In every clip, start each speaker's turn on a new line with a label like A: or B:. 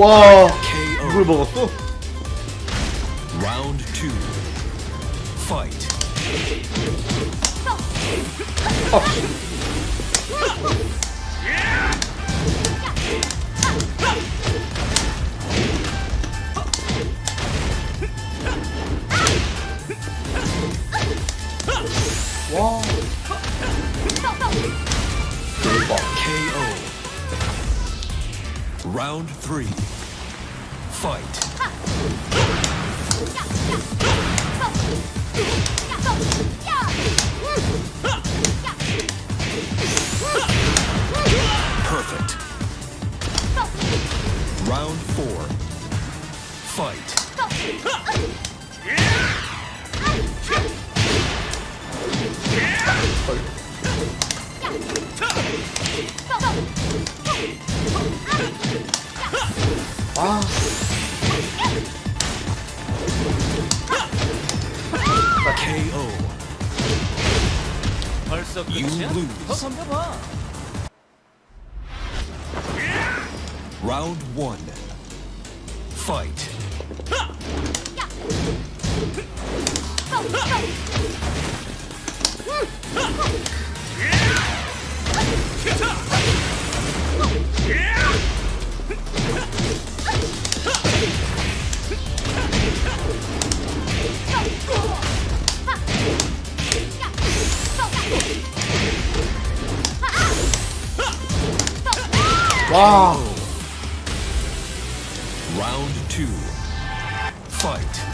A: Whoa!
B: KO.
A: Brutal.
B: Round two. Fight.
A: Oh. 대박
B: KO. Round three. Fight.
A: 아
B: KO.
C: 벌써
B: You
C: 끝이야?
B: lose.
C: 더 덤벼봐.
B: Round one. Fight.
A: Wow.
B: Round two. Fight.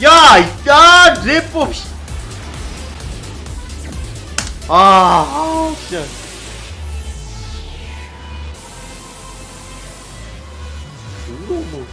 A: Yeah, Ja, ja, rip of 아, 아 진짜. 너무